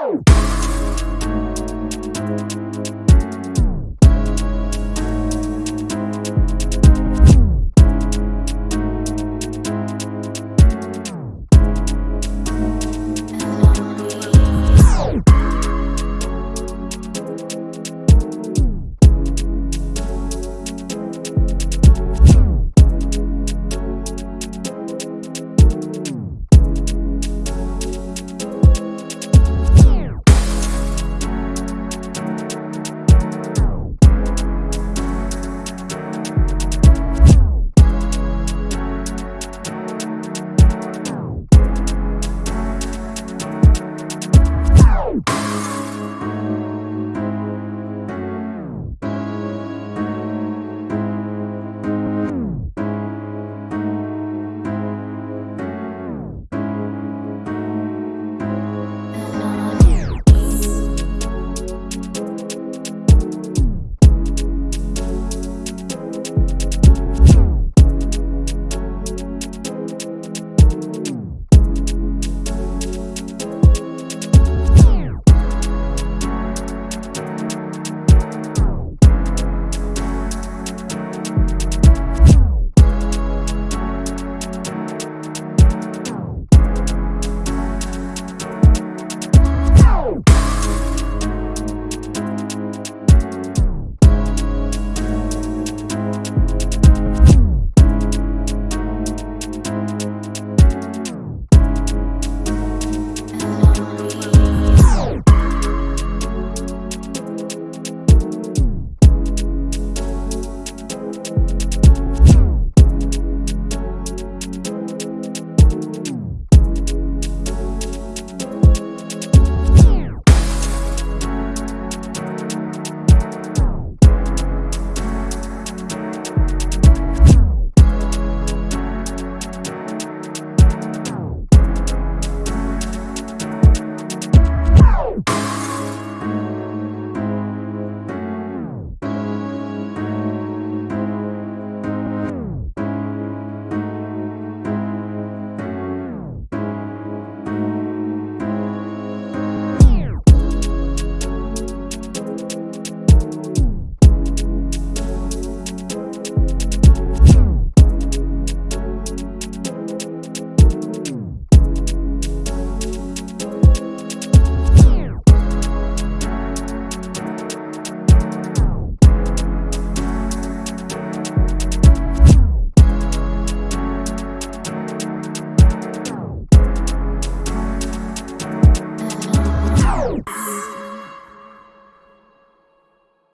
Woo!